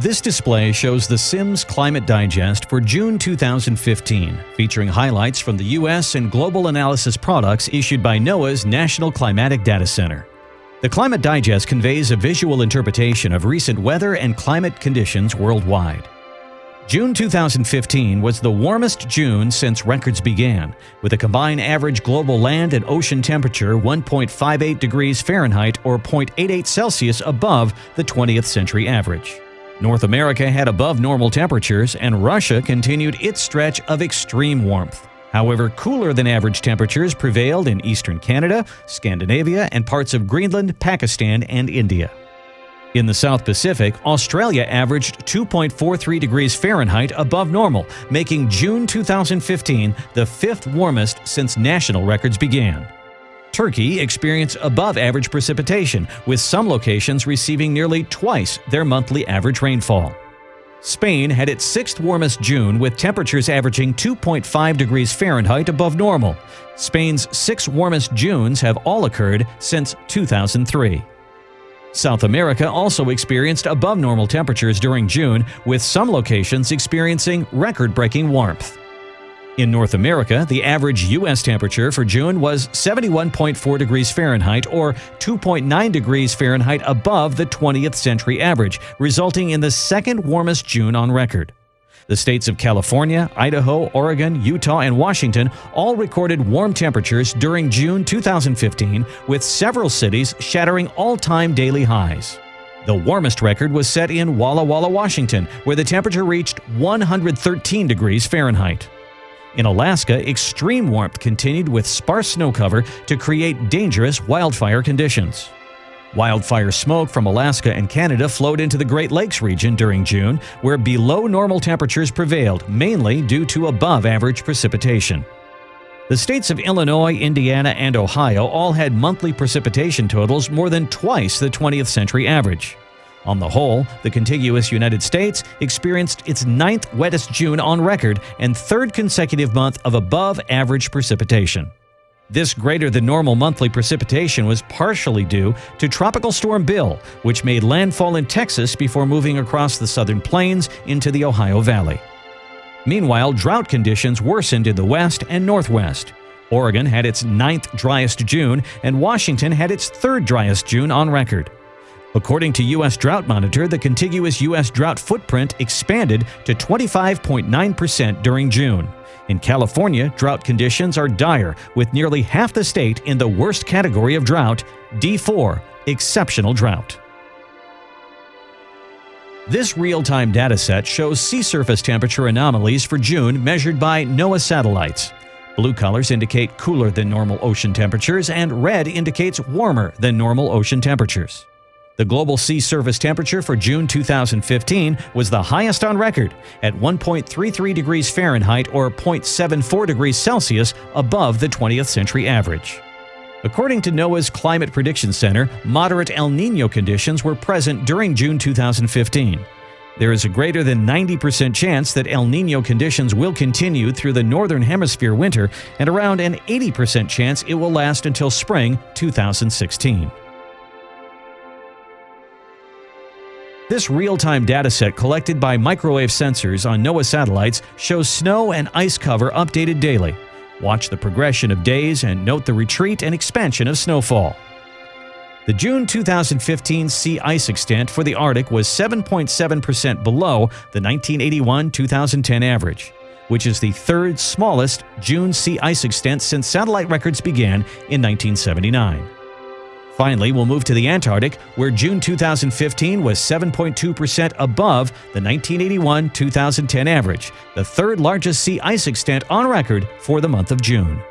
This display shows the Sims Climate Digest for June 2015, featuring highlights from the U.S. and global analysis products issued by NOAA's National Climatic Data Center. The Climate Digest conveys a visual interpretation of recent weather and climate conditions worldwide. June 2015 was the warmest June since records began, with a combined average global land and ocean temperature 1.58 degrees Fahrenheit or 0.88 Celsius above the 20th century average. North America had above normal temperatures, and Russia continued its stretch of extreme warmth. However, cooler than average temperatures prevailed in eastern Canada, Scandinavia, and parts of Greenland, Pakistan, and India. In the South Pacific, Australia averaged 2.43 degrees Fahrenheit above normal, making June 2015 the fifth warmest since national records began. Turkey experienced above average precipitation, with some locations receiving nearly twice their monthly average rainfall. Spain had its sixth warmest June with temperatures averaging 2.5 degrees Fahrenheit above normal. Spain's six warmest Junes have all occurred since 2003. South America also experienced above normal temperatures during June, with some locations experiencing record-breaking warmth. In North America, the average U.S. temperature for June was 71.4 degrees Fahrenheit or 2.9 degrees Fahrenheit above the 20th century average, resulting in the second warmest June on record. The states of California, Idaho, Oregon, Utah, and Washington all recorded warm temperatures during June 2015, with several cities shattering all-time daily highs. The warmest record was set in Walla Walla, Washington, where the temperature reached 113 degrees Fahrenheit. In Alaska, extreme warmth continued with sparse snow cover to create dangerous wildfire conditions. Wildfire smoke from Alaska and Canada flowed into the Great Lakes region during June, where below normal temperatures prevailed, mainly due to above average precipitation. The states of Illinois, Indiana, and Ohio all had monthly precipitation totals more than twice the 20th century average. On the whole, the contiguous United States experienced its ninth wettest June on record and third consecutive month of above average precipitation. This greater than normal monthly precipitation was partially due to Tropical Storm Bill, which made landfall in Texas before moving across the southern plains into the Ohio Valley. Meanwhile, drought conditions worsened in the west and northwest. Oregon had its ninth driest June, and Washington had its third driest June on record. According to U.S. Drought Monitor, the contiguous U.S. drought footprint expanded to 25.9% during June. In California, drought conditions are dire, with nearly half the state in the worst category of drought, D4, exceptional drought. This real-time dataset shows sea surface temperature anomalies for June measured by NOAA satellites. Blue colors indicate cooler than normal ocean temperatures and red indicates warmer than normal ocean temperatures. The global sea surface temperature for June 2015 was the highest on record at 1.33 degrees Fahrenheit or 0.74 degrees Celsius above the 20th century average. According to NOAA's Climate Prediction Center, moderate El Nino conditions were present during June 2015. There is a greater than 90% chance that El Nino conditions will continue through the Northern Hemisphere winter and around an 80% chance it will last until spring 2016. This real-time dataset collected by microwave sensors on NOAA satellites shows snow and ice cover updated daily. Watch the progression of days and note the retreat and expansion of snowfall. The June 2015 sea ice extent for the Arctic was 7.7% below the 1981-2010 average, which is the third smallest June sea ice extent since satellite records began in 1979. Finally, we'll move to the Antarctic, where June 2015 was 7.2% above the 1981-2010 average, the third largest sea ice extent on record for the month of June.